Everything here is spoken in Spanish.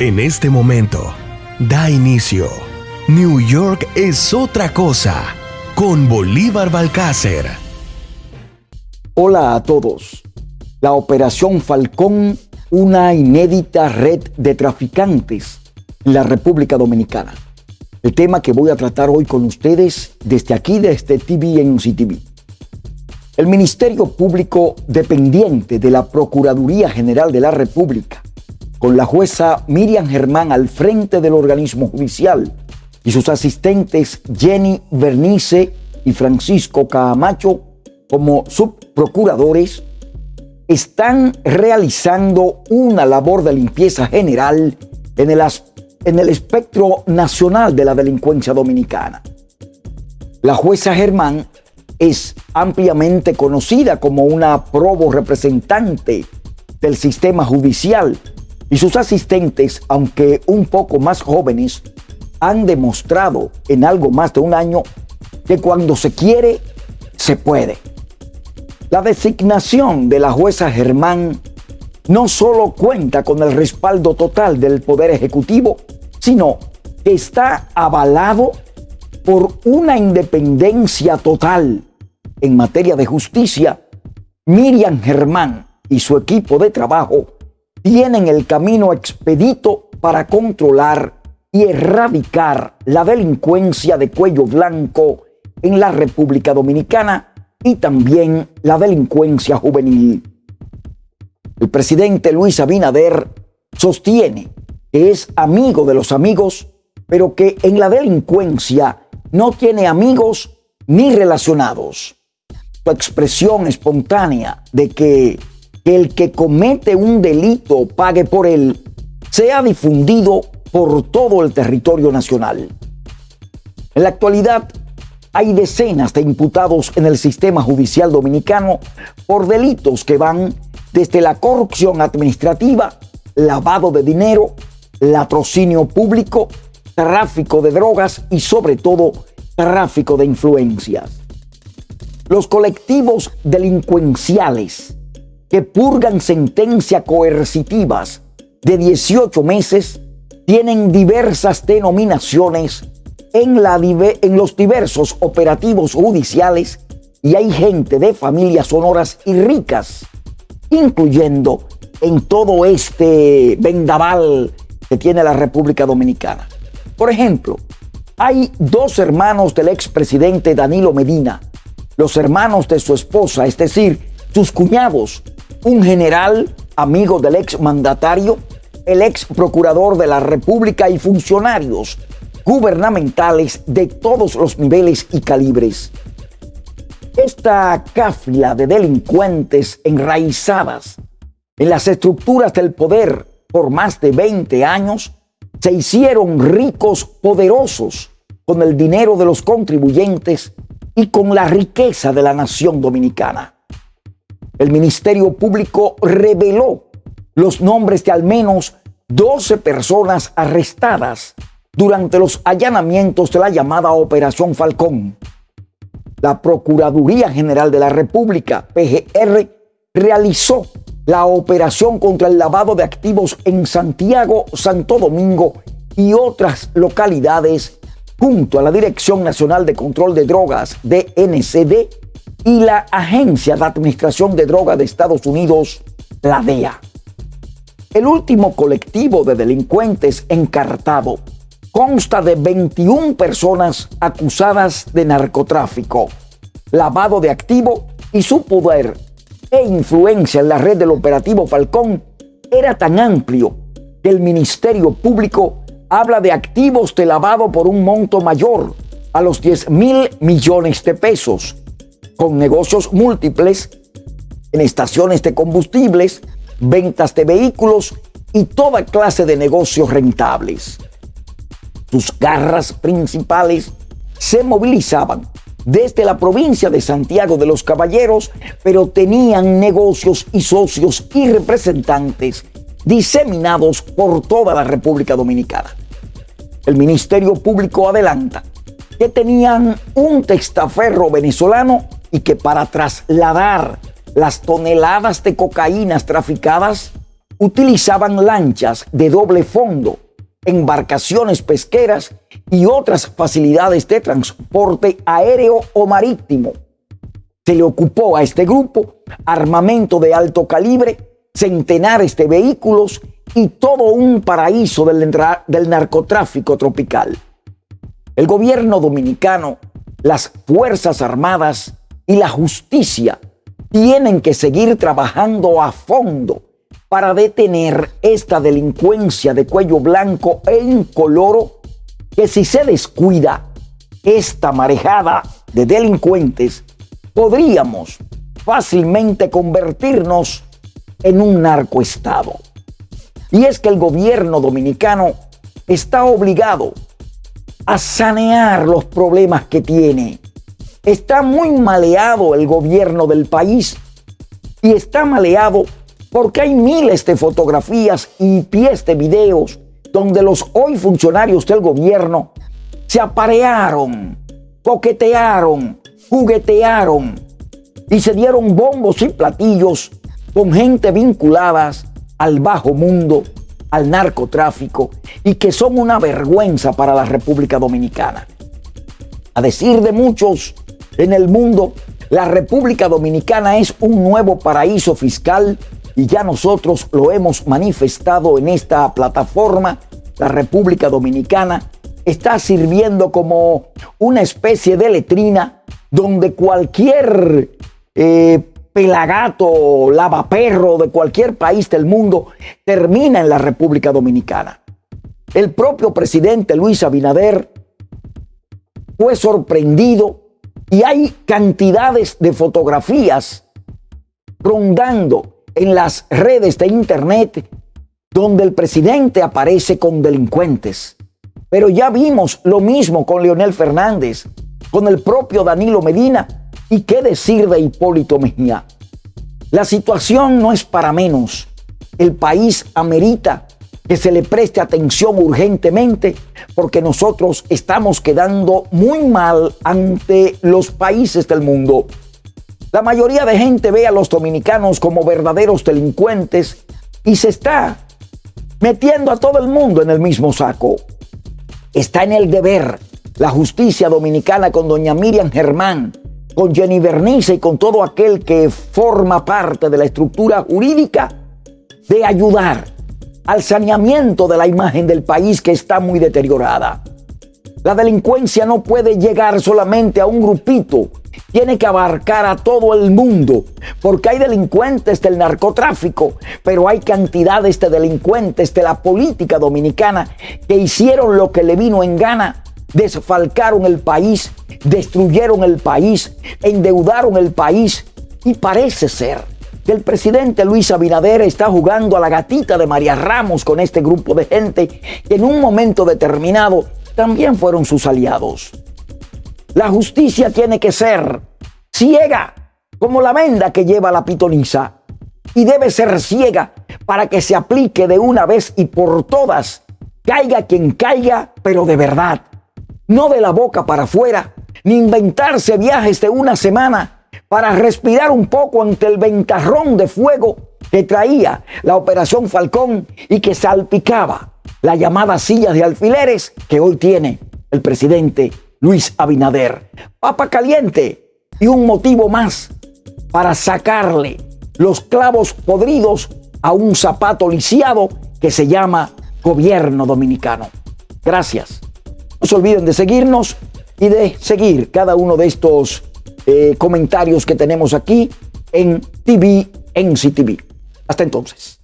En este momento, da inicio. New York es otra cosa con Bolívar Balcácer. Hola a todos. La Operación Falcón, una inédita red de traficantes en la República Dominicana. El tema que voy a tratar hoy con ustedes desde aquí, desde TV en TV. El Ministerio Público dependiente de la Procuraduría General de la República con la jueza Miriam Germán al frente del organismo judicial y sus asistentes Jenny Bernice y Francisco Camacho como subprocuradores, están realizando una labor de limpieza general en el, en el espectro nacional de la delincuencia dominicana. La jueza Germán es ampliamente conocida como una probo representante del sistema judicial y sus asistentes, aunque un poco más jóvenes, han demostrado en algo más de un año que cuando se quiere, se puede. La designación de la jueza Germán no solo cuenta con el respaldo total del Poder Ejecutivo, sino que está avalado por una independencia total en materia de justicia. Miriam Germán y su equipo de trabajo tienen el camino expedito para controlar y erradicar la delincuencia de cuello blanco en la República Dominicana y también la delincuencia juvenil. El presidente Luis Abinader sostiene que es amigo de los amigos, pero que en la delincuencia no tiene amigos ni relacionados. Su expresión espontánea de que que el que comete un delito pague por él sea difundido por todo el territorio nacional. En la actualidad hay decenas de imputados en el sistema judicial dominicano por delitos que van desde la corrupción administrativa, lavado de dinero, latrocinio público, tráfico de drogas y sobre todo tráfico de influencias. Los colectivos delincuenciales que purgan sentencias coercitivas de 18 meses tienen diversas denominaciones en, la, en los diversos operativos judiciales y hay gente de familias sonoras y ricas, incluyendo en todo este vendaval que tiene la República Dominicana. Por ejemplo, hay dos hermanos del expresidente Danilo Medina, los hermanos de su esposa, es decir, sus cuñados, un general amigo del ex mandatario, el ex procurador de la República y funcionarios gubernamentales de todos los niveles y calibres. Esta cáfila de delincuentes enraizadas en las estructuras del poder por más de 20 años se hicieron ricos, poderosos, con el dinero de los contribuyentes y con la riqueza de la nación dominicana el Ministerio Público reveló los nombres de al menos 12 personas arrestadas durante los allanamientos de la llamada Operación Falcón. La Procuraduría General de la República, PGR, realizó la operación contra el lavado de activos en Santiago, Santo Domingo y otras localidades junto a la Dirección Nacional de Control de Drogas, DNCD, y la Agencia de Administración de Drogas de Estados Unidos, la DEA. El último colectivo de delincuentes encartado consta de 21 personas acusadas de narcotráfico, lavado de activo y su poder e influencia en la red del operativo Falcón era tan amplio que el Ministerio Público habla de activos de lavado por un monto mayor a los 10 mil millones de pesos con negocios múltiples en estaciones de combustibles, ventas de vehículos y toda clase de negocios rentables. Sus garras principales se movilizaban desde la provincia de Santiago de los Caballeros, pero tenían negocios y socios y representantes diseminados por toda la República Dominicana. El Ministerio Público adelanta que tenían un testaferro venezolano y que para trasladar las toneladas de cocaínas traficadas utilizaban lanchas de doble fondo, embarcaciones pesqueras y otras facilidades de transporte aéreo o marítimo. Se le ocupó a este grupo armamento de alto calibre, centenares de vehículos y todo un paraíso del, del narcotráfico tropical. El gobierno dominicano, las Fuerzas Armadas y la justicia tienen que seguir trabajando a fondo para detener esta delincuencia de cuello blanco e incoloro que si se descuida esta marejada de delincuentes, podríamos fácilmente convertirnos en un narcoestado. Y es que el gobierno dominicano está obligado a sanear los problemas que tiene. Está muy maleado el gobierno del país y está maleado porque hay miles de fotografías y pies de videos donde los hoy funcionarios del gobierno se aparearon, coquetearon, juguetearon y se dieron bombos y platillos con gente vinculadas al bajo mundo, al narcotráfico y que son una vergüenza para la República Dominicana. A decir de muchos en el mundo, la República Dominicana es un nuevo paraíso fiscal y ya nosotros lo hemos manifestado en esta plataforma. La República Dominicana está sirviendo como una especie de letrina donde cualquier eh, pelagato, lavaperro de cualquier país del mundo termina en la República Dominicana. El propio presidente Luis Abinader fue sorprendido y hay cantidades de fotografías rondando en las redes de internet donde el presidente aparece con delincuentes. Pero ya vimos lo mismo con Leonel Fernández, con el propio Danilo Medina y qué decir de Hipólito Mejía. La situación no es para menos. El país amerita que se le preste atención urgentemente porque nosotros estamos quedando muy mal ante los países del mundo. La mayoría de gente ve a los dominicanos como verdaderos delincuentes y se está metiendo a todo el mundo en el mismo saco. Está en el deber la justicia dominicana con doña Miriam Germán, con Jenny Bernice y con todo aquel que forma parte de la estructura jurídica de ayudar al saneamiento de la imagen del país que está muy deteriorada. La delincuencia no puede llegar solamente a un grupito, tiene que abarcar a todo el mundo, porque hay delincuentes del narcotráfico, pero hay cantidades de delincuentes de la política dominicana que hicieron lo que le vino en gana, desfalcaron el país, destruyeron el país, endeudaron el país y parece ser que el presidente Luis Abinader está jugando a la gatita de María Ramos con este grupo de gente que en un momento determinado también fueron sus aliados. La justicia tiene que ser ciega como la venda que lleva la pitoniza y debe ser ciega para que se aplique de una vez y por todas, caiga quien caiga, pero de verdad, no de la boca para afuera, ni inventarse viajes de una semana para respirar un poco ante el ventarrón de fuego que traía la Operación Falcón y que salpicaba la llamada silla de alfileres que hoy tiene el presidente Luis Abinader. Papa caliente y un motivo más para sacarle los clavos podridos a un zapato lisiado que se llama gobierno dominicano. Gracias. No se olviden de seguirnos y de seguir cada uno de estos eh, comentarios que tenemos aquí en TV, en CTV. Hasta entonces.